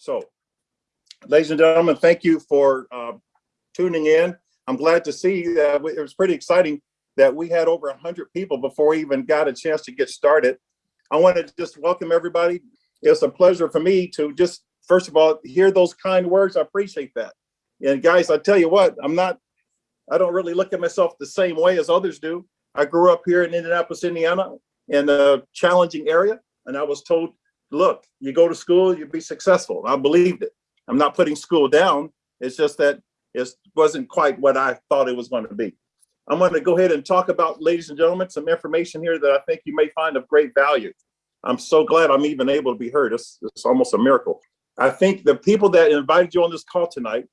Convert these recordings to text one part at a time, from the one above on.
So, ladies and gentlemen, thank you for uh, tuning in. I'm glad to see that it was pretty exciting that we had over 100 people before we even got a chance to get started. I want to just welcome everybody. It's a pleasure for me to just, first of all, hear those kind words. I appreciate that. And guys, I tell you what, I'm not, I don't really look at myself the same way as others do. I grew up here in Indianapolis, Indiana, in a challenging area. And I was told, look, you go to school, you be successful. I believed it. I'm not putting school down. It's just that it wasn't quite what I thought it was going to be. I'm going to go ahead and talk about, ladies and gentlemen, some information here that I think you may find of great value. I'm so glad I'm even able to be heard. It's, it's almost a miracle. I think the people that invited you on this call tonight,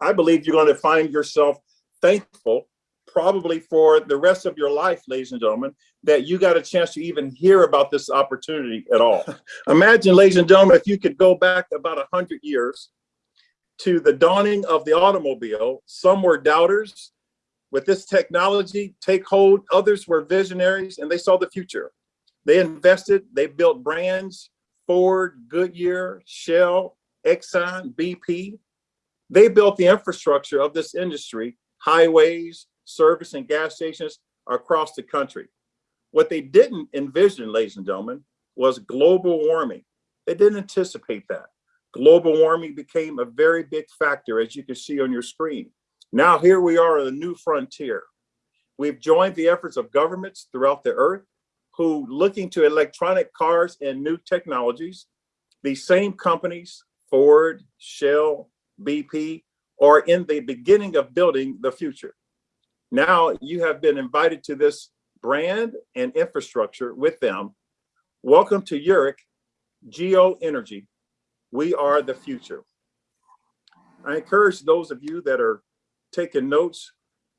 I believe you're going to find yourself thankful probably for the rest of your life, ladies and gentlemen, that you got a chance to even hear about this opportunity at all. Imagine, ladies and gentlemen, if you could go back about 100 years to the dawning of the automobile, some were doubters. With this technology take hold, others were visionaries and they saw the future. They invested, they built brands, Ford, Goodyear, Shell, Exxon, BP. They built the infrastructure of this industry, highways, service and gas stations across the country. What they didn't envision, ladies and gentlemen, was global warming. They didn't anticipate that. Global warming became a very big factor, as you can see on your screen. Now here we are at a new frontier. We've joined the efforts of governments throughout the earth who looking to electronic cars and new technologies. These same companies, Ford, Shell, BP, are in the beginning of building the future. Now you have been invited to this brand and infrastructure with them. Welcome to UREC Geo Energy. We are the future. I encourage those of you that are taking notes,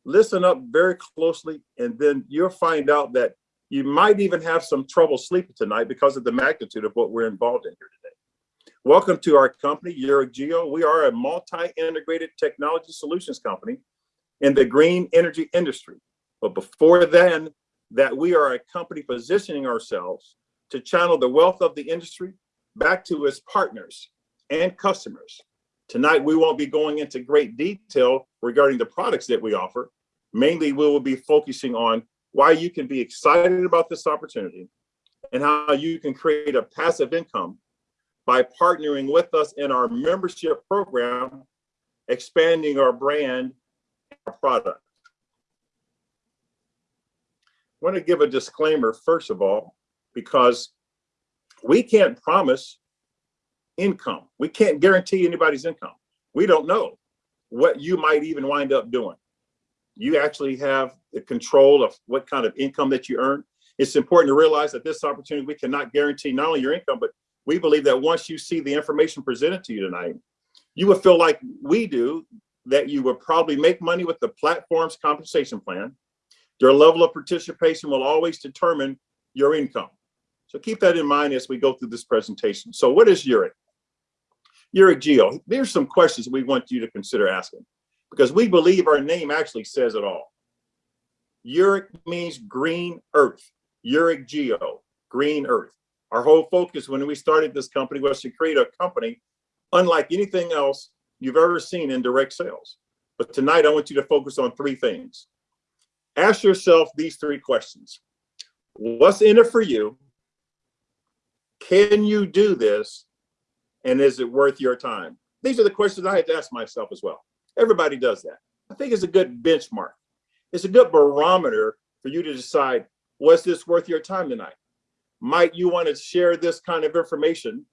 listen up very closely, and then you'll find out that you might even have some trouble sleeping tonight because of the magnitude of what we're involved in here today. Welcome to our company, UREC Geo. We are a multi-integrated technology solutions company in the green energy industry. But before then, that we are a company positioning ourselves to channel the wealth of the industry back to its partners and customers. Tonight, we won't be going into great detail regarding the products that we offer. Mainly, we will be focusing on why you can be excited about this opportunity and how you can create a passive income by partnering with us in our membership program, expanding our brand our product. Want to give a disclaimer, first of all, because we can't promise income. We can't guarantee anybody's income. We don't know what you might even wind up doing. You actually have the control of what kind of income that you earn. It's important to realize that this opportunity, we cannot guarantee not only your income, but we believe that once you see the information presented to you tonight, you will feel like we do that you will probably make money with the platform's compensation plan. Your level of participation will always determine your income. So keep that in mind as we go through this presentation. So what is UREC? UREC Geo, there's some questions we want you to consider asking because we believe our name actually says it all. UREC means green earth, UREC Geo, green earth. Our whole focus when we started this company was to create a company unlike anything else you've ever seen in direct sales. But tonight I want you to focus on three things. Ask yourself these three questions. What's in it for you? Can you do this? And is it worth your time? These are the questions I had to ask myself as well. Everybody does that. I think it's a good benchmark. It's a good barometer for you to decide, was this worth your time tonight? Might you want to share this kind of information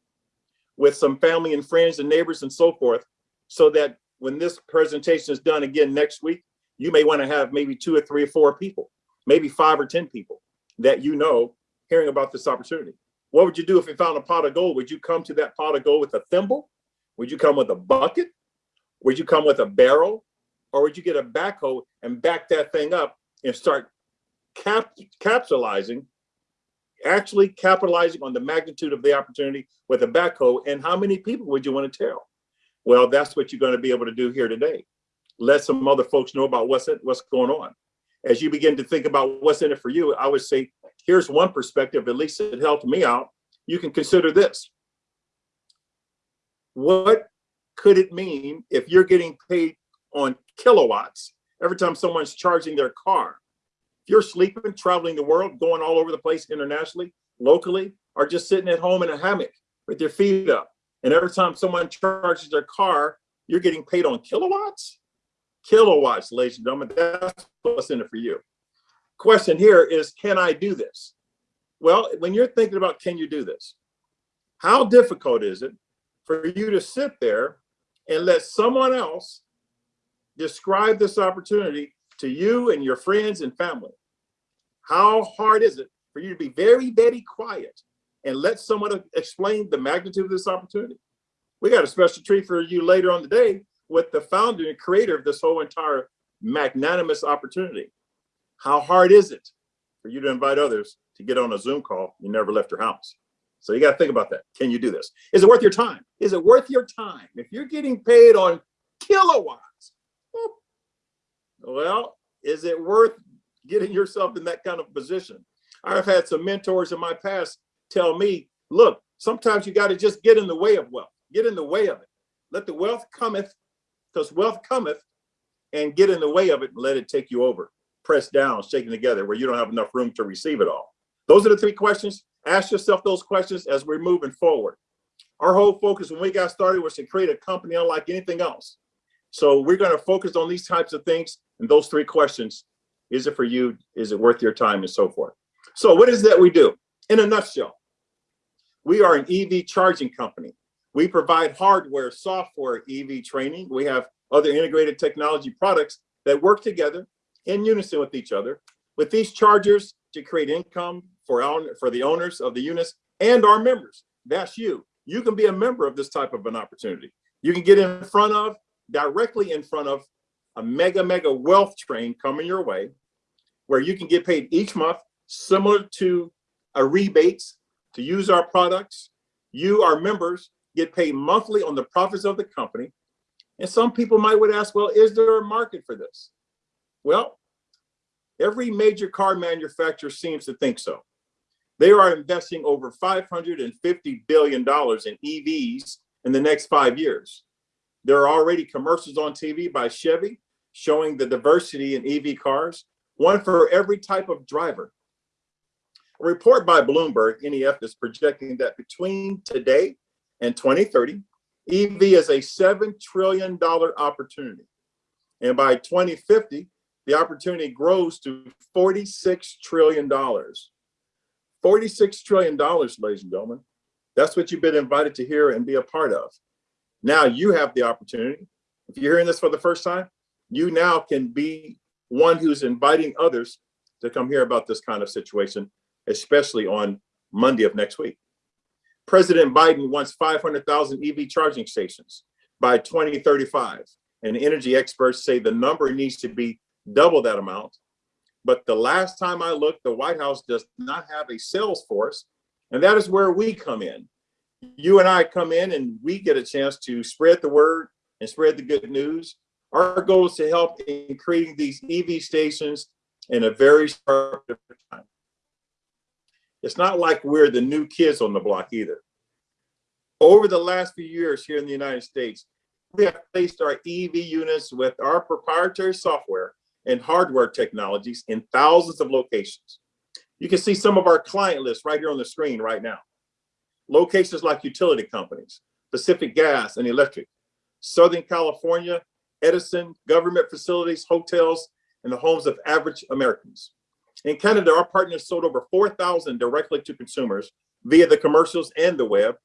with some family and friends and neighbors and so forth so that when this presentation is done again next week, you may want to have maybe two or three or four people, maybe five or 10 people that you know hearing about this opportunity. What would you do if you found a pot of gold? Would you come to that pot of gold with a thimble? Would you come with a bucket? Would you come with a barrel? Or would you get a backhoe and back that thing up and start cap capitalizing, actually capitalizing on the magnitude of the opportunity with a backhoe? And how many people would you want to tell? Well, that's what you're going to be able to do here today. Let some other folks know about what's it, what's going on. As you begin to think about what's in it for you, I would say, here's one perspective, at least it helped me out. You can consider this. what could it mean if you're getting paid on kilowatts every time someone's charging their car? If you're sleeping, traveling the world, going all over the place internationally, locally, or just sitting at home in a hammock with your feet up, and every time someone charges their car, you're getting paid on kilowatts? Kilowatts, ladies and gentlemen, that's what's in it for you. Question here is, can I do this? Well, when you're thinking about can you do this, how difficult is it for you to sit there and let someone else describe this opportunity to you and your friends and family? How hard is it for you to be very, very quiet and let someone explain the magnitude of this opportunity? We got a special treat for you later on the day with the founder and creator of this whole entire magnanimous opportunity. How hard is it for you to invite others to get on a Zoom call you never left your house? So you got to think about that. Can you do this? Is it worth your time? Is it worth your time? If you're getting paid on kilowatts, well, is it worth getting yourself in that kind of position? I've had some mentors in my past tell me, look, sometimes you got to just get in the way of wealth, get in the way of it. Let the wealth cometh, because wealth cometh, and get in the way of it and let it take you over. Pressed down, shaken together, where you don't have enough room to receive it all. Those are the three questions. Ask yourself those questions as we're moving forward. Our whole focus when we got started was to create a company unlike anything else. So we're going to focus on these types of things and those three questions. Is it for you? Is it worth your time and so forth? So what is that we do? In a nutshell, we are an EV charging company. We provide hardware, software, EV training. We have other integrated technology products that work together in unison with each other. With these chargers to create income for, our, for the owners of the units and our members. That's you. You can be a member of this type of an opportunity. You can get in front of, directly in front of a mega, mega wealth train coming your way, where you can get paid each month, similar to a rebates to use our products. You, our members, get paid monthly on the profits of the company. And some people might would ask, well, is there a market for this? Well, every major car manufacturer seems to think so. They are investing over $550 billion in EVs in the next five years. There are already commercials on TV by Chevy showing the diversity in EV cars, one for every type of driver. A report by Bloomberg NEF is projecting that between today and 2030, EV is a $7 trillion opportunity. And by 2050, the opportunity grows to $46 trillion. $46 trillion, ladies and gentlemen. That's what you've been invited to hear and be a part of. Now you have the opportunity. If you're hearing this for the first time, you now can be one who's inviting others to come hear about this kind of situation, especially on Monday of next week. President Biden wants 500,000 EV charging stations by 2035. And energy experts say the number needs to be double that amount but the last time I looked, the White House does not have a sales force. And that is where we come in. You and I come in and we get a chance to spread the word and spread the good news. Our goal is to help in creating these EV stations in a very short time. It's not like we're the new kids on the block either. Over the last few years here in the United States, we have placed our EV units with our proprietary software and hardware technologies in thousands of locations. You can see some of our client lists right here on the screen right now. Locations like utility companies, Pacific Gas and Electric, Southern California, Edison, government facilities, hotels, and the homes of average Americans. In Canada, our partners sold over 4,000 directly to consumers via the commercials and the web.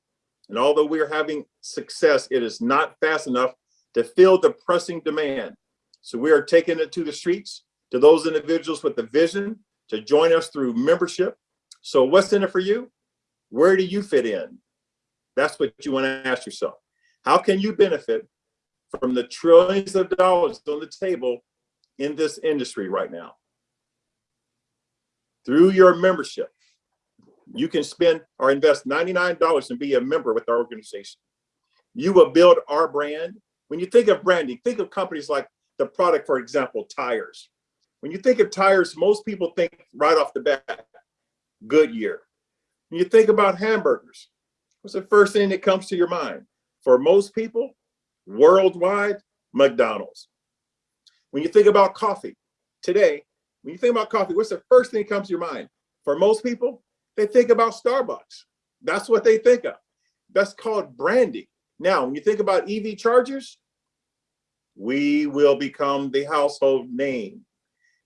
And although we are having success, it is not fast enough to fill the pressing demand so we are taking it to the streets, to those individuals with the vision to join us through membership. So what's in it for you? Where do you fit in? That's what you want to ask yourself. How can you benefit from the trillions of dollars on the table in this industry right now? Through your membership, you can spend or invest $99 and be a member with our organization. You will build our brand. When you think of branding, think of companies like the product, for example, tires. When you think of tires, most people think right off the bat, Goodyear. When you think about hamburgers, what's the first thing that comes to your mind? For most people, worldwide, McDonald's. When you think about coffee today, when you think about coffee, what's the first thing that comes to your mind? For most people, they think about Starbucks. That's what they think of. That's called branding. Now, when you think about EV chargers, we will become the household name.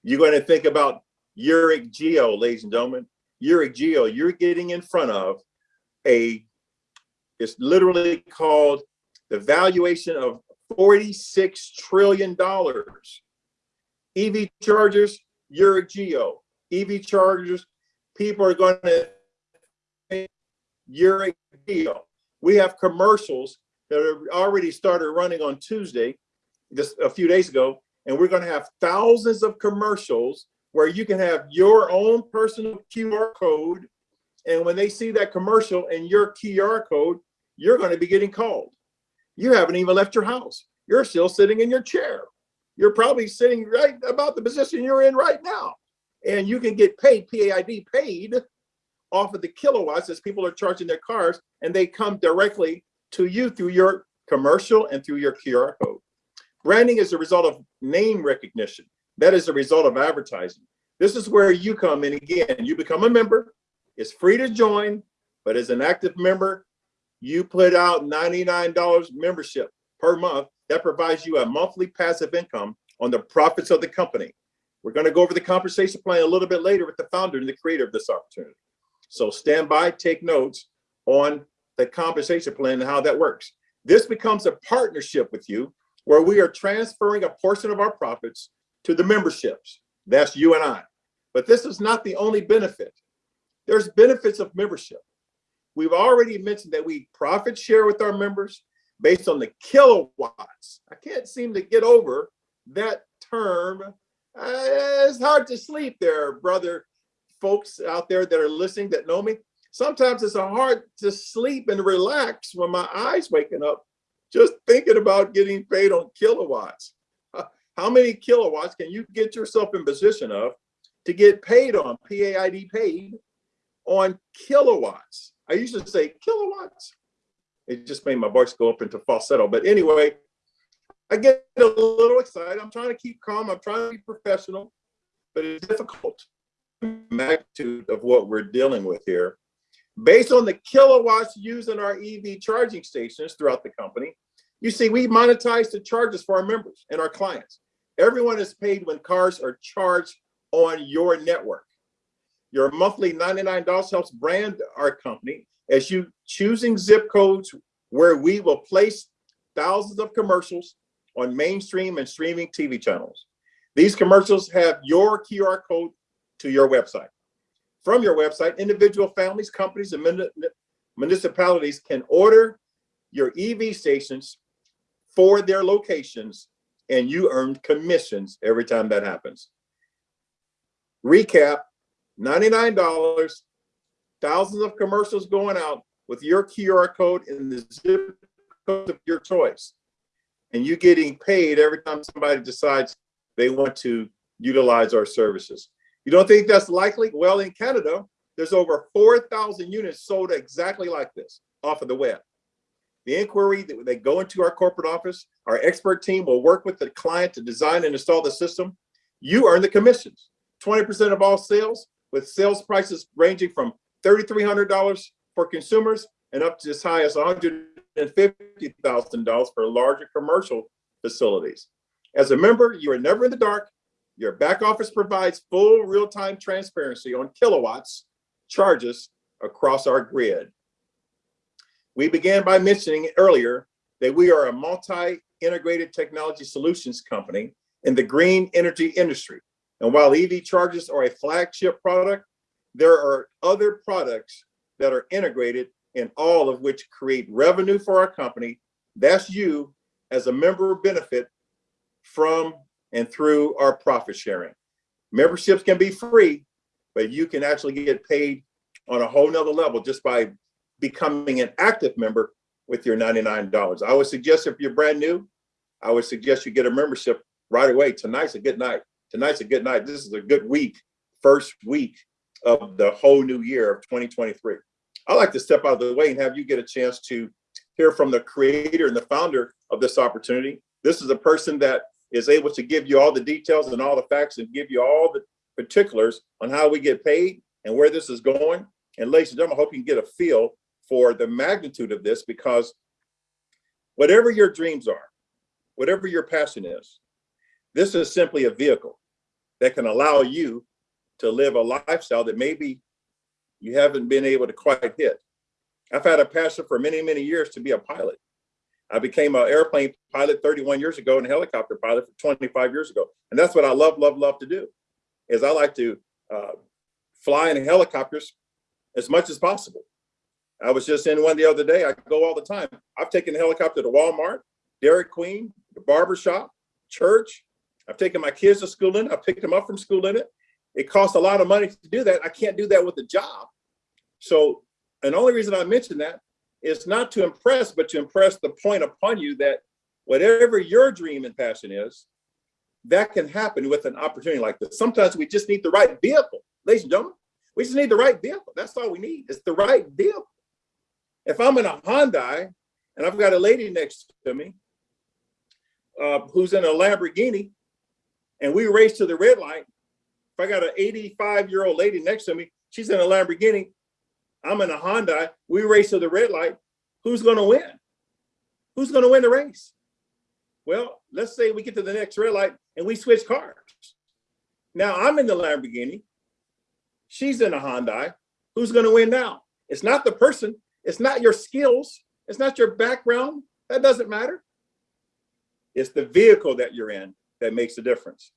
You're going to think about UREC Geo, ladies and gentlemen. UREC Geo, you're getting in front of a, it's literally called the valuation of $46 trillion. EV chargers, UREC Geo. EV chargers, people are going to UREC Geo. We have commercials that are already started running on Tuesday, just a few days ago, and we're going to have thousands of commercials where you can have your own personal QR code. And when they see that commercial and your QR code, you're going to be getting called. You haven't even left your house. You're still sitting in your chair. You're probably sitting right about the position you're in right now. And you can get paid, PAID paid off of the kilowatts as people are charging their cars and they come directly to you through your commercial and through your QR code. Branding is a result of name recognition. That is a result of advertising. This is where you come in again. You become a member. It's free to join, but as an active member, you put out $99 membership per month. That provides you a monthly passive income on the profits of the company. We're going to go over the compensation plan a little bit later with the founder and the creator of this opportunity. So stand by, take notes on the compensation plan and how that works. This becomes a partnership with you where we are transferring a portion of our profits to the memberships. That's you and I. But this is not the only benefit. There's benefits of membership. We've already mentioned that we profit share with our members based on the kilowatts. I can't seem to get over that term. Uh, it's hard to sleep there, brother folks out there that are listening that know me. Sometimes it's hard to sleep and relax when my eyes waking up just thinking about getting paid on kilowatts. How many kilowatts can you get yourself in position of to get paid on, PAID paid on kilowatts? I used to say kilowatts. It just made my voice go up into falsetto. But anyway, I get a little excited. I'm trying to keep calm. I'm trying to be professional, but it's difficult. Magnitude of what we're dealing with here. Based on the kilowatts used in our EV charging stations throughout the company, you see, we monetize the charges for our members and our clients. Everyone is paid when cars are charged on your network. Your monthly $99 helps brand our company as you choosing zip codes where we will place thousands of commercials on mainstream and streaming TV channels. These commercials have your QR code to your website. From your website, individual families, companies, and municipalities can order your EV stations for their locations and you earn commissions every time that happens. Recap, $99, thousands of commercials going out with your QR code and the zip code of your choice. And you getting paid every time somebody decides they want to utilize our services. You don't think that's likely? Well, in Canada, there's over 4,000 units sold exactly like this off of the web. The inquiry, that they go into our corporate office, our expert team will work with the client to design and install the system. You earn the commissions. 20% of all sales with sales prices ranging from $3,300 for consumers and up to as high as $150,000 for larger commercial facilities. As a member, you are never in the dark. Your back office provides full real-time transparency on kilowatts charges across our grid. We began by mentioning earlier that we are a multi-integrated technology solutions company in the green energy industry. And while EV chargers are a flagship product, there are other products that are integrated and all of which create revenue for our company. That's you as a member benefit from and through our profit sharing. Memberships can be free, but you can actually get paid on a whole nother level just by becoming an active member with your $99. I would suggest if you're brand new, I would suggest you get a membership right away. Tonight's a good night. Tonight's a good night. This is a good week, first week of the whole new year of 2023. I'd like to step out of the way and have you get a chance to hear from the creator and the founder of this opportunity. This is a person that is able to give you all the details and all the facts and give you all the particulars on how we get paid and where this is going. And ladies and gentlemen, I hope you can get a feel for the magnitude of this because whatever your dreams are, whatever your passion is, this is simply a vehicle that can allow you to live a lifestyle that maybe you haven't been able to quite hit. I've had a passion for many, many years to be a pilot. I became an airplane pilot 31 years ago and a helicopter pilot for 25 years ago. And that's what I love, love, love to do is I like to uh, fly in helicopters as much as possible. I was just in one the other day. I go all the time. I've taken a helicopter to Walmart, Dairy Queen, the barber shop, church. I've taken my kids to school in it. I picked them up from school in it. It costs a lot of money to do that. I can't do that with a job. So, and the only reason I mention that is not to impress, but to impress the point upon you that whatever your dream and passion is, that can happen with an opportunity like this. Sometimes we just need the right vehicle, ladies and gentlemen. We just need the right vehicle. That's all we need. It's the right vehicle. If I'm in a Hyundai and I've got a lady next to me uh, who's in a Lamborghini and we race to the red light, if I got an 85 year old lady next to me, she's in a Lamborghini, I'm in a Honda, we race to the red light, who's gonna win? Who's gonna win the race? Well, let's say we get to the next red light and we switch cars. Now I'm in the Lamborghini, she's in a Hyundai, who's gonna win now? It's not the person, it's not your skills, it's not your background, that doesn't matter. It's the vehicle that you're in that makes the difference.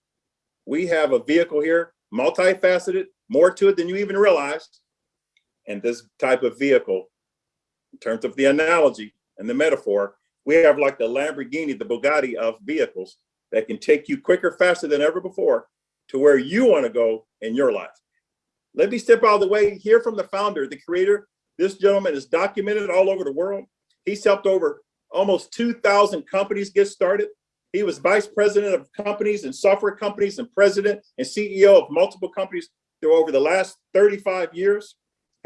We have a vehicle here, multifaceted, more to it than you even realized. And this type of vehicle, in terms of the analogy and the metaphor, we have like the Lamborghini, the Bugatti of vehicles that can take you quicker, faster than ever before to where you want to go in your life. Let me step out of the way, hear from the founder, the creator. This gentleman is documented all over the world. He's helped over almost 2,000 companies get started. He was vice president of companies and software companies and president and CEO of multiple companies through over the last 35 years.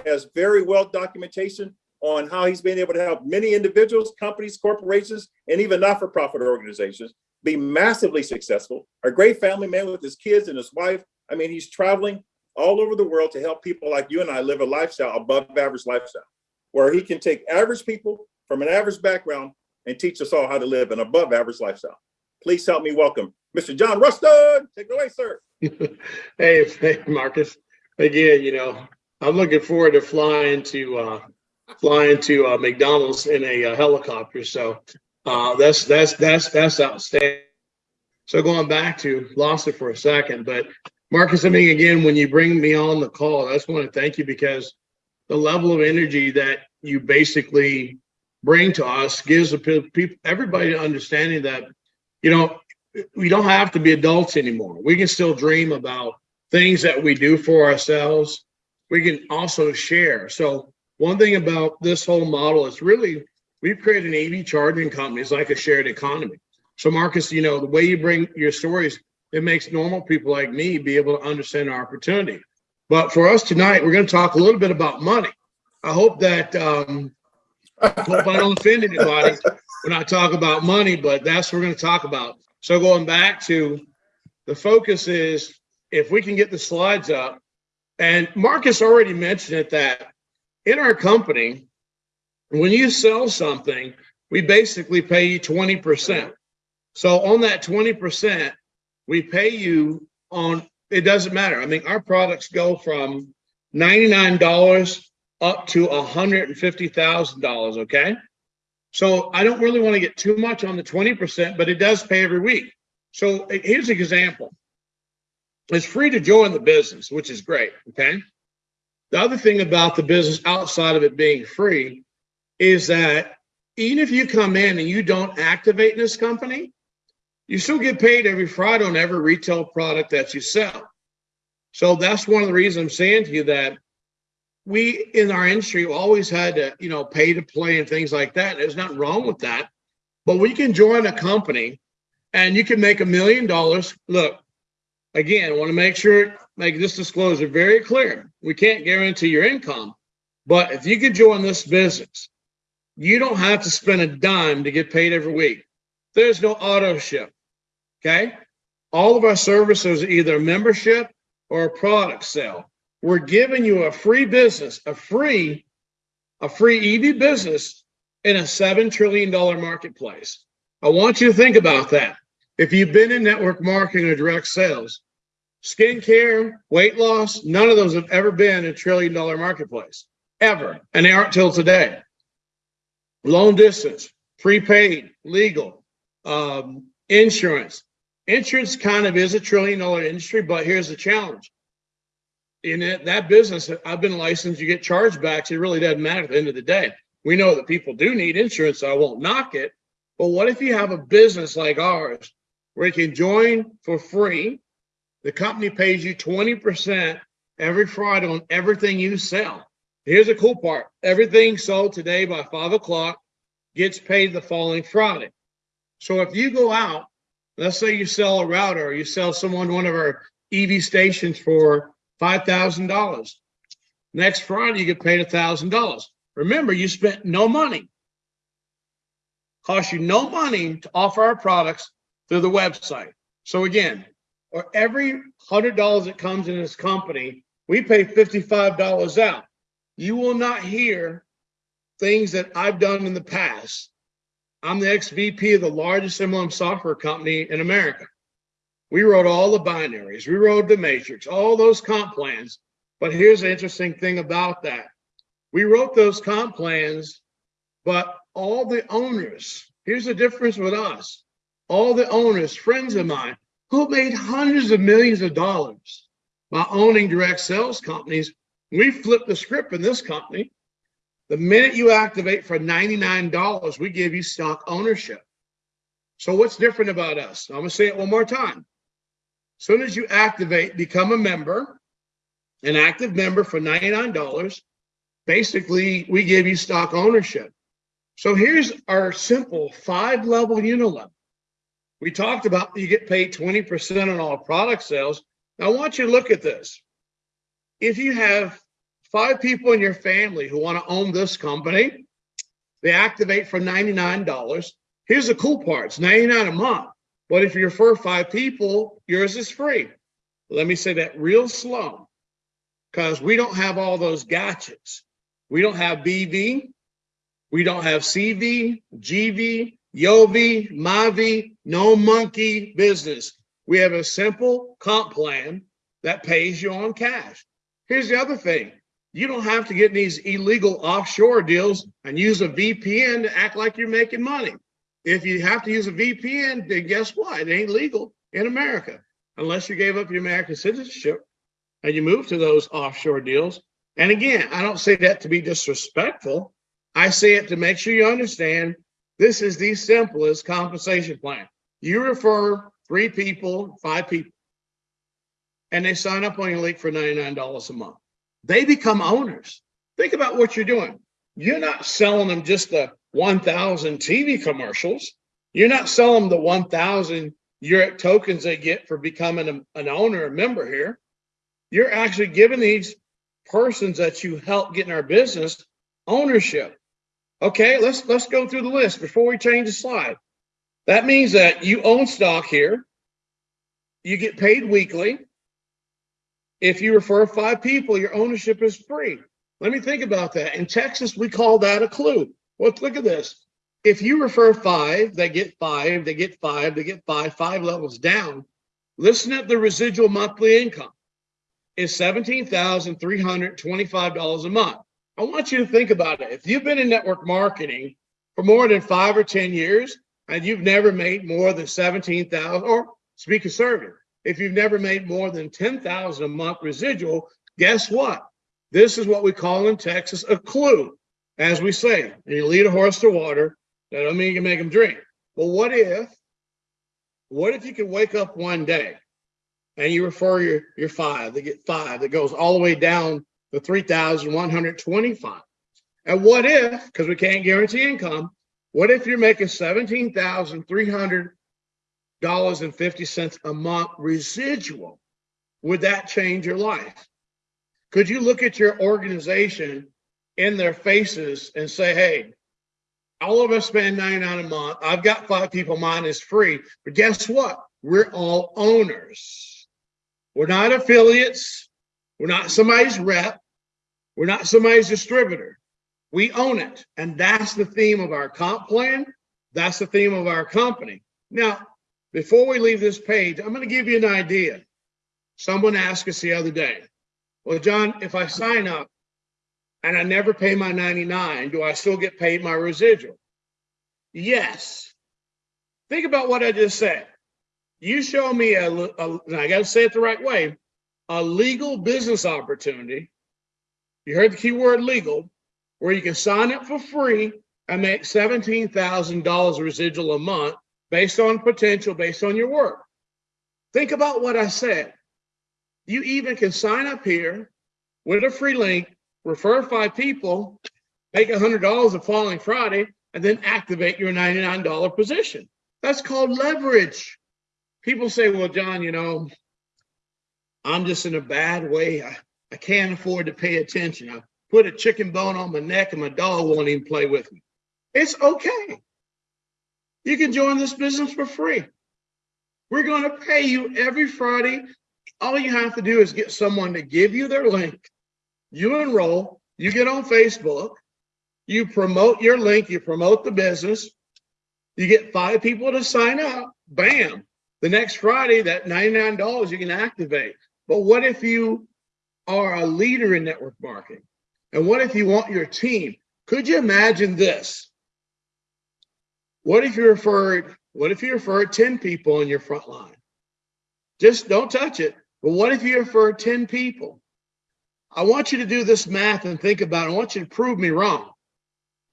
Has very well documentation on how he's been able to help many individuals, companies, corporations, and even not-for-profit organizations be massively successful. A great family man with his kids and his wife. I mean, he's traveling all over the world to help people like you and I live a lifestyle, above average lifestyle, where he can take average people from an average background and teach us all how to live an above average lifestyle. Please help me welcome Mr. John Ruston. Take it away, sir. hey, hey, Marcus. Again, you know, I'm looking forward to flying to uh, flying to uh, McDonald's in a uh, helicopter. So uh, that's that's that's that's outstanding. So going back to lost it for a second, but Marcus, I mean, again, when you bring me on the call, I just want to thank you because the level of energy that you basically bring to us gives people everybody understanding that you know, we don't have to be adults anymore. We can still dream about things that we do for ourselves. We can also share. So one thing about this whole model is really we've created an EV charging company. It's like a shared economy. So Marcus, you know, the way you bring your stories, it makes normal people like me be able to understand our opportunity. But for us tonight, we're going to talk a little bit about money. I hope that um, hope I don't offend anybody when I talk about money, but that's what we're going to talk about. So going back to the focus is if we can get the slides up, and Marcus already mentioned it that in our company, when you sell something, we basically pay you 20%. So on that 20%, we pay you on, it doesn't matter. I mean, our products go from $99 up to $150,000, okay? So I don't really want to get too much on the 20%, but it does pay every week. So eh, here's an example. It's free to join the business, which is great, okay? The other thing about the business outside of it being free is that even if you come in and you don't activate this company, you still get paid every Friday on every retail product that you sell. So that's one of the reasons I'm saying to you that we in our industry always had to, you know, pay to play and things like that. There's nothing wrong with that. But we can join a company and you can make a million dollars. Look, again, I want to make sure, make this disclosure very clear. We can't guarantee your income, but if you could join this business, You don't have to spend a dime to get paid every week. There's no auto ship. Okay. All of our services are either membership or a product sale. We're giving you a free business, a free, a free EV business in a $7 trillion marketplace. I want you to think about that. If you've been in network marketing or direct sales, skincare, weight loss, none of those have ever been a trillion dollar marketplace, ever. And they aren't till today. Long distance, prepaid, legal, um, insurance. Insurance kind of is a trillion dollar industry, but here's the challenge. In it, that business, I've been licensed, you get chargebacks. It really doesn't matter at the end of the day. We know that people do need insurance, so I won't knock it. But what if you have a business like ours where you can join for free? The company pays you 20% every Friday on everything you sell. Here's the cool part everything sold today by five o'clock gets paid the following Friday. So if you go out, let's say you sell a router or you sell someone one of our EV stations for $5,000. Next Friday, you get paid $1,000. Remember, you spent no money. Cost you no money to offer our products through the website. So again, or every hundred dollars that comes in this company, we pay $55 out. You will not hear things that I've done in the past. I'm the ex-VP of the largest MLM software company in America. We wrote all the binaries, we wrote the matrix, all those comp plans. But here's the interesting thing about that. We wrote those comp plans, but all the owners, here's the difference with us. All the owners, friends of mine, who made hundreds of millions of dollars by owning direct sales companies, we flipped the script in this company. The minute you activate for $99, we give you stock ownership. So what's different about us? I'm gonna say it one more time. As soon as you activate, become a member, an active member for $99, basically we give you stock ownership. So here's our simple five level unilevel. We talked about you get paid 20% on all product sales. Now I want you to look at this. If you have five people in your family who want to own this company, they activate for $99. Here's the cool part, it's 99 a month. But if you refer five people, yours is free. Let me say that real slow because we don't have all those gotchas. We don't have BV, we don't have CV, GV, Yovi, Mavi, no monkey business. We have a simple comp plan that pays you on cash. Here's the other thing. You don't have to get these illegal offshore deals and use a VPN to act like you're making money. If you have to use a VPN, then guess what? It ain't legal in America unless you gave up your American citizenship and you move to those offshore deals. And again, I don't say that to be disrespectful. I say it to make sure you understand this is the simplest compensation plan. You refer three people, five people, and they sign up on your link for $99 a month. They become owners. Think about what you're doing. You're not selling them just the 1,000 TV commercials. You're not selling the 1,000 your tokens they get for becoming a, an owner, a member here. You're actually giving these persons that you help get in our business ownership. Okay, let's let's go through the list before we change the slide. That means that you own stock here. You get paid weekly. If you refer five people, your ownership is free. Let me think about that. In Texas, we call that a clue. Well, look at this. If you refer five, they get five, they get five, they get five, five levels down. Listen at the residual monthly income is $17,325 a month. I want you to think about it. If you've been in network marketing for more than five or 10 years and you've never made more than 17,000 or speak conservative, if you've never made more than 10,000 a month residual, guess what? This is what we call in Texas a clue. As we say, you lead a horse to water, that don't mean you can make him drink. But what if, what if you could wake up one day and you refer your, your five, they get five, that goes all the way down the 3,125. And what if, because we can't guarantee income, what if you're making $17,300.50 a month residual? Would that change your life? Could you look at your organization in their faces and say, hey, All of us spend 99 a month. I've got five people, mine is free. But guess what? We're all owners. We're not affiliates. We're not somebody's rep. We're not somebody's distributor. We own it. And that's the theme of our comp plan. That's the theme of our company. Now, before we leave this page, I'm going to give you an idea. Someone asked us the other day, well, John, if I sign up and I never pay my 99, do I still get paid my residual? Yes. Think about what I just said. You show me a, a I got to say it the right way, a legal business opportunity. You heard the key word legal, where you can sign up for free and make $17,000 residual a month based on potential, based on your work. Think about what I said. You even can sign up here with a free link, refer five people, make $100 the following Friday, and then activate your $99 position. That's called leverage. People say, well, John, you know, I'm just in a bad way. I, I can't afford to pay attention. I put a chicken bone on my neck and my dog won't even play with me. It's okay. You can join this business for free. We're going to pay you every Friday. All you have to do is get someone to give you their link. You enroll, you get on Facebook, you promote your link, you promote the business, you get five people to sign up, bam. The next Friday, that $99 you can activate. But what if you are a leader in network marketing? And what if you want your team? Could you imagine this? What if you referred, what if you referred 10 people in your front line? Just don't touch it. But what if you referred 10 people? I want you to do this math and think about it. I want you to prove me wrong.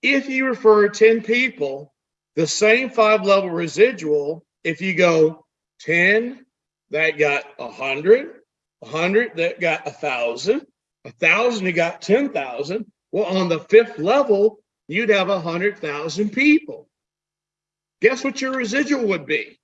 If you refer 10 people, the same five level residual, if you go 10 that got 100, 100 that got 1,000, 1,000 that got 10,000, well, on the fifth level, you'd have 100,000 people guess what your residual would be?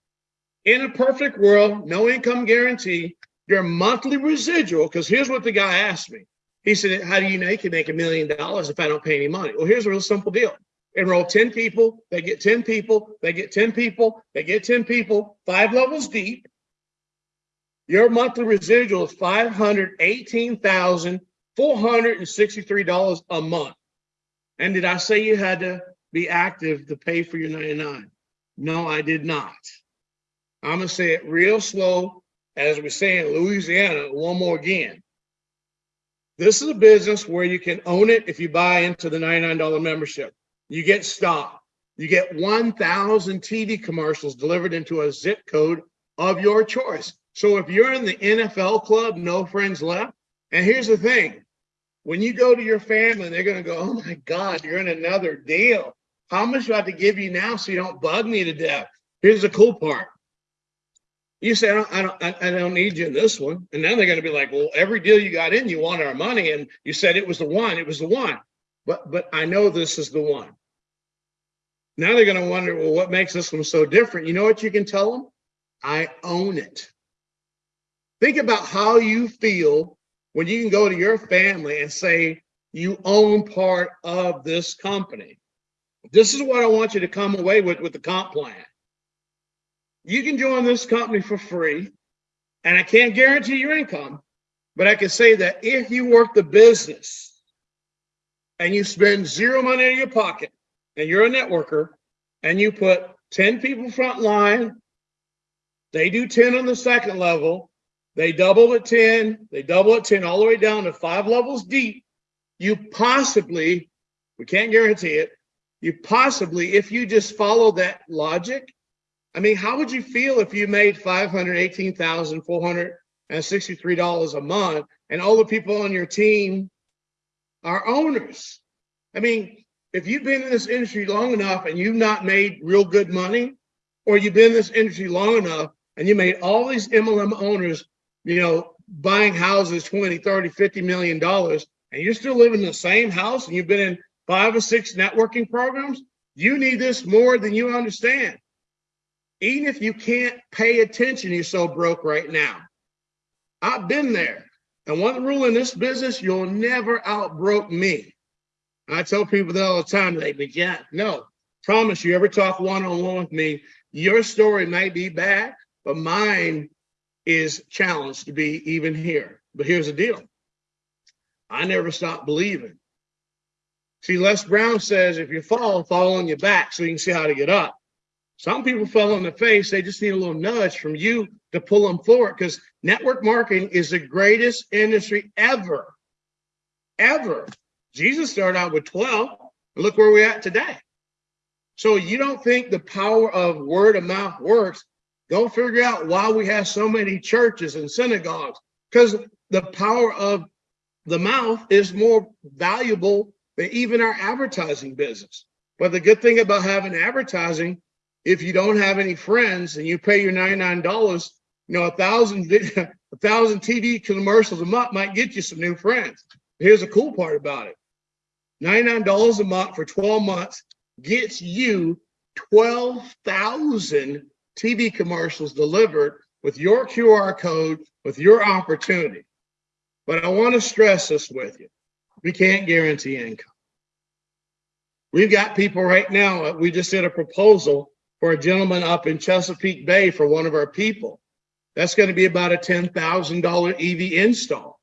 In a perfect world, no income guarantee, your monthly residual, because here's what the guy asked me. He said, How do you know you can make a million dollars if I don't pay any money? Well, here's a real simple deal. Enroll 10 people, they get 10 people, they get 10 people, they get 10 people, five levels deep. Your monthly residual is $518,463 a month. And did I say you had to be active to pay for your 99? No, I did not. I'm going to say it real slow, as we say in Louisiana, one more again. This is a business where you can own it if you buy into the $99 membership. You get stock. You get 1,000 TV commercials delivered into a zip code of your choice. So if you're in the NFL club, no friends left. And here's the thing when you go to your family, they're going to go, Oh my God, you're in another deal. How much do I have to give you now so you don't bug me to death? Here's the cool part. You say, I don't, I don't, I don't need you in this one. And then they're going to be like, well, every deal you got in, you wanted our money. And you said it was the one, it was the one. But, but I know this is the one. Now they're going to wonder, well, what makes this one so different? You know what you can tell them? I own it. Think about how you feel when you can go to your family and say, you own part of this company. This is what I want you to come away with with the comp plan. You can join this company for free, and I can't guarantee your income, but I can say that if you work the business and you spend zero money in your pocket and you're a networker and you put 10 people front line, they do 10 on the second level, they double at 10, they double at 10 all the way down to five levels deep, you possibly, we can't guarantee it, you possibly, if you just follow that logic, I mean, how would you feel if you made $518,463 a month and all the people on your team are owners? I mean, if you've been in this industry long enough and you've not made real good money, or you've been in this industry long enough and you made all these MLM owners, you know, buying houses 20, 30, 50 million dollars, and you're still living in the same house and you've been in five or six networking programs, you need this more than you understand. Even if you can't pay attention, you're so broke right now. I've been there. And one rule in this business, you'll never outbroke me. I tell people that all the time, they be, yeah, no, promise you, ever talk one-on-one with me, your story may be bad, but mine is challenged to be even here. But here's the deal. I never stopped believing. See, Les Brown says if you fall, fall on your back so you can see how to get up. Some people fell on the face. They just need a little nudge from you to pull them forward because network marketing is the greatest industry ever. Ever. Jesus started out with 12. And look where we're at today. So you don't think the power of word of mouth works? Go figure out why we have so many churches and synagogues. Because the power of the mouth is more valuable than even our advertising business. But the good thing about having advertising, if you don't have any friends and you pay your $99, you know, a thousand a thousand TV commercials a month might get you some new friends. Here's the cool part about it. $99 a month for 12 months gets you 12,000 TV commercials delivered with your QR code, with your opportunity. But I want to stress this with you. We can't guarantee income. We've got people right now, uh, we just did a proposal for a gentleman up in Chesapeake Bay for one of our people. That's going to be about a $10,000 EV install.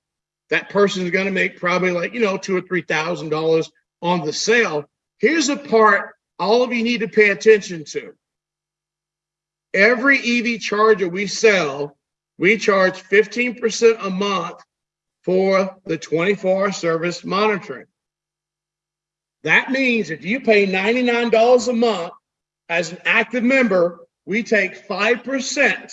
That person is going to make probably like, you know, two or $3,000 on the sale. Here's a part all of you need to pay attention to. Every EV charger we sell, we charge 15% a month for the 24 hour service monitoring. That means if you pay $99 a month as an active member, we take 5%,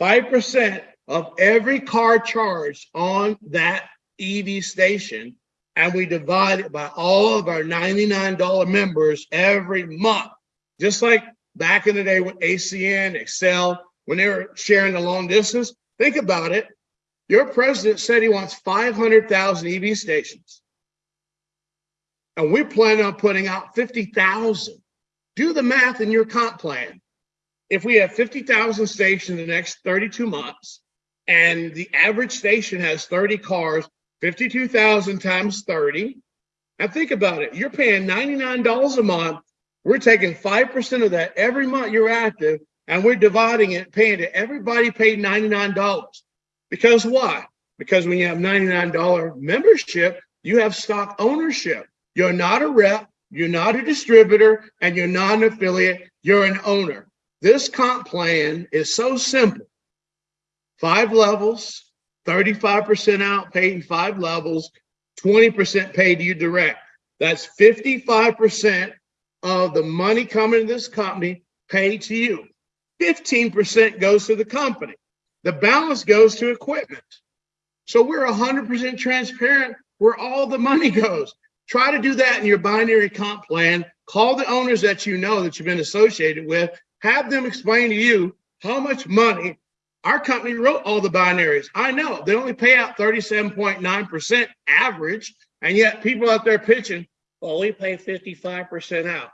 5% of every car charged on that EV station, and we divide it by all of our $99 members every month. Just like back in the day with ACN, Excel, when they were sharing the long distance, think about it. Your president said he wants 500,000 EV stations. And we're planning on putting out 50,000. Do the math in your comp plan. If we have 50,000 stations in the next 32 months, and the average station has 30 cars, 52,000 times 30. And think about it. You're paying $99 a month. We're taking 5% of that every month you're active, and we're dividing it, paying it. Everybody paid $99. Because why? Because when you have $99 membership, you have stock ownership. You're not a rep, you're not a distributor, and you're not an affiliate, you're an owner. This comp plan is so simple. Five levels, 35% out paid in five levels, 20% paid to you direct. That's 55% of the money coming to this company paid to you. 15% goes to the company. The balance goes to equipment. So we're 100% transparent where all the money goes. Try to do that in your binary comp plan. Call the owners that you know that you've been associated with. Have them explain to you how much money our company wrote all the binaries. I know they only pay out 37.9% average, and yet people out there pitching, well, we pay 55% out.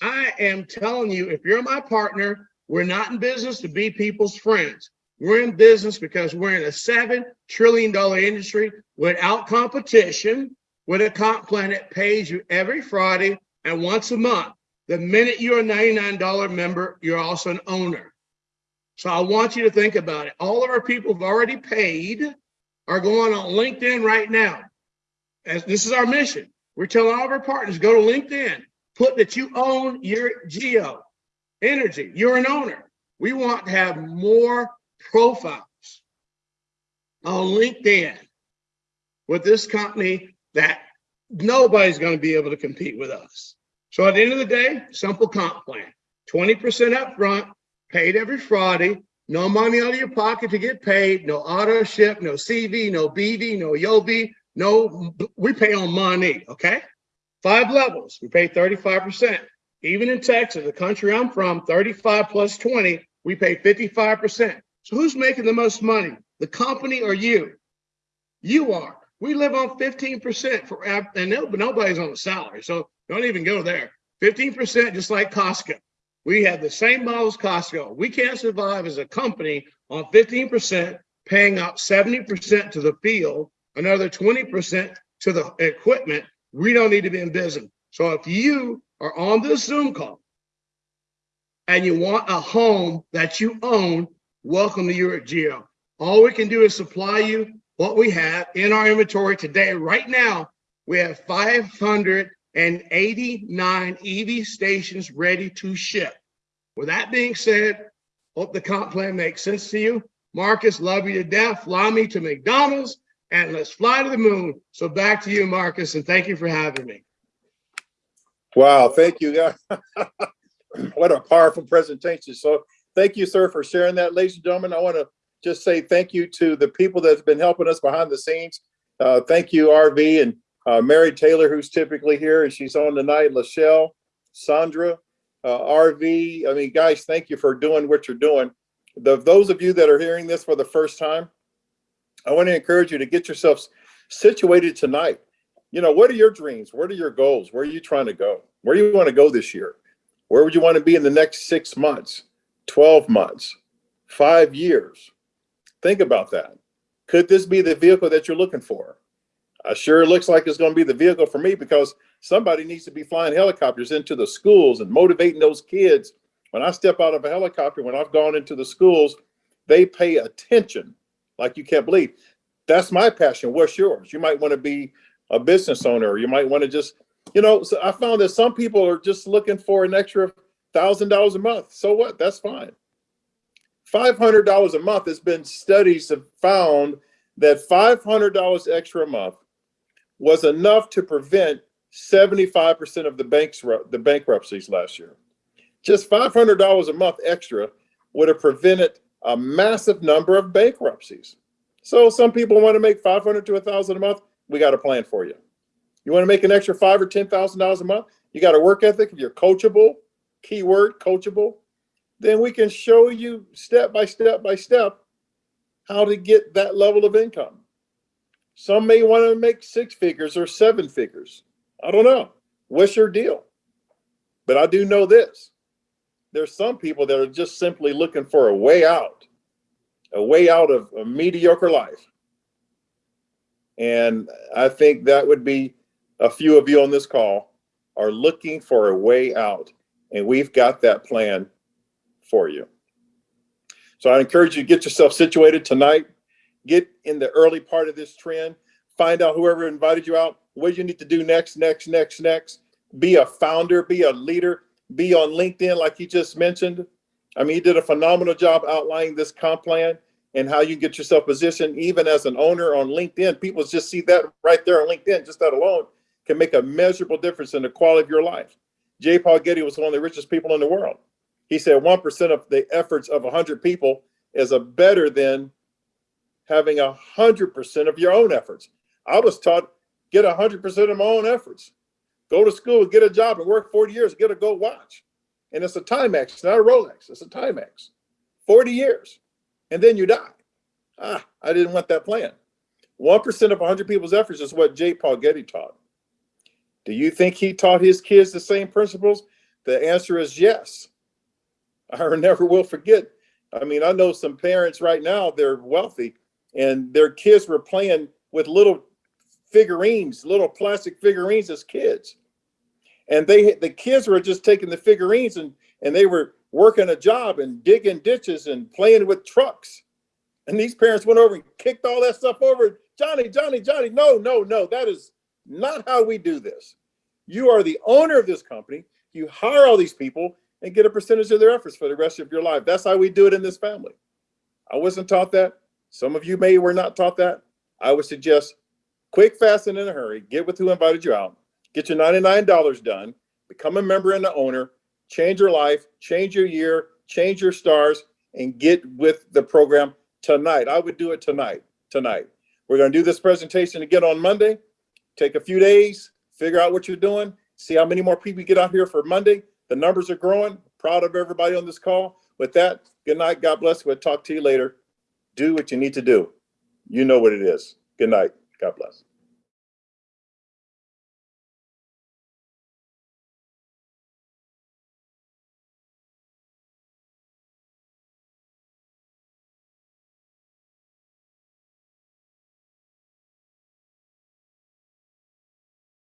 I am telling you, if you're my partner, we're not in business to be people's friends. We're in business because we're in a $7 trillion industry without competition, with a comp plan that pays you every Friday and once a month. The minute you're a $99 member, you're also an owner. So I want you to think about it. All of our people who've already paid are going on LinkedIn right now. As this is our mission. We're telling all of our partners, go to LinkedIn, put that you own your geo energy. You're an owner. We want to have more profiles on LinkedIn with this company that nobody's going to be able to compete with us. So at the end of the day, simple comp plan 20% up front, paid every Friday, no money out of your pocket to get paid, no auto ship, no CV, no BV, no YOV, no, we pay on money, okay? Five levels, we pay 35%. Even in Texas, the country I'm from, 35 plus 20, we pay 55%. So who's making the most money? The company or you? You are. We live on 15% for, and nobody's on a salary, so don't even go there. 15% just like Costco. We have the same model as Costco. We can't survive as a company on 15%, paying out 70% to the field, another 20% to the equipment. We don't need to be in business. So if you are on this Zoom call and you want a home that you own, welcome to UREC Geo. All we can do is supply you what we have in our inventory today. Right now, we have 589 EV stations ready to ship. With that being said, hope the comp plan makes sense to you. Marcus, love you to death. Fly me to McDonald's and let's fly to the moon. So back to you, Marcus, and thank you for having me. Wow, thank you. What a powerful presentation. So thank you, sir, for sharing that. Ladies and gentlemen, I want to just say thank you to the people that's been helping us behind the scenes. Uh, thank you, RV and uh, Mary Taylor, who's typically here, and she's on tonight, Lachelle, Sandra, uh, RV. I mean, guys, thank you for doing what you're doing. The, those of you that are hearing this for the first time, I want to encourage you to get yourselves situated tonight. You know, what are your dreams? What are your goals? Where are you trying to go? Where do you want to go this year? Where would you want to be in the next six months, 12 months, five years? Think about that. Could this be the vehicle that you're looking for? Uh, sure, looks like it's going to be the vehicle for me because somebody needs to be flying helicopters into the schools and motivating those kids. When I step out of a helicopter, when I've gone into the schools, they pay attention like you can't believe. That's my passion. What's yours? You might want to be a business owner, or you might want to just you know, so I found that some people are just looking for an extra thousand dollars a month. So what? That's fine. Five hundred dollars a month has been studies have found that five hundred dollars extra a month was enough to prevent seventy-five percent of the banks the bankruptcies last year. Just five hundred dollars a month extra would have prevented a massive number of bankruptcies. So some people want to make five hundred to a thousand a month. We got a plan for you. You want to make an extra five or ten thousand dollars a month? You got a work ethic. If you're coachable, keyword coachable, then we can show you step by step by step how to get that level of income. Some may want to make six figures or seven figures. I don't know. What's your deal? But I do know this. There's some people that are just simply looking for a way out, a way out of a mediocre life. And I think that would be a few of you on this call are looking for a way out, and we've got that plan for you. So I encourage you to get yourself situated tonight. Get in the early part of this trend. Find out whoever invited you out, what you need to do next, next, next, next. Be a founder, be a leader, be on LinkedIn, like you just mentioned. I mean, you did a phenomenal job outlining this comp plan and how you get yourself positioned, even as an owner on LinkedIn. People just see that right there on LinkedIn, just that alone can make a measurable difference in the quality of your life. J. Paul Getty was one of the richest people in the world. He said 1% of the efforts of 100 people is a better than having 100% of your own efforts. I was taught get 100% of my own efforts. Go to school, get a job, and work 40 years, get a gold watch. And it's a Timex, it's not a Rolex. It's a Timex. 40 years. And then you die. Ah, I didn't want that plan. 1% of 100 people's efforts is what J. Paul Getty taught. Do you think he taught his kids the same principles? The answer is yes. I never will forget. I mean, I know some parents right now, they're wealthy and their kids were playing with little figurines, little plastic figurines as kids. And they the kids were just taking the figurines and and they were working a job and digging ditches and playing with trucks. And these parents went over and kicked all that stuff over. Johnny, Johnny, Johnny, no, no, no, that is not how we do this. You are the owner of this company. You hire all these people and get a percentage of their efforts for the rest of your life. That's how we do it in this family. I wasn't taught that. Some of you may were not taught that. I would suggest quick, fast, and in a hurry, get with who invited you out, get your $99 done, become a member and the owner, change your life, change your year, change your stars, and get with the program tonight. I would do it tonight, tonight. We're gonna do this presentation again on Monday. Take a few days, figure out what you're doing, see how many more people get out here for Monday. The numbers are growing. Proud of everybody on this call. With that, good night. God bless. We'll talk to you later. Do what you need to do. You know what it is. Good night. God bless.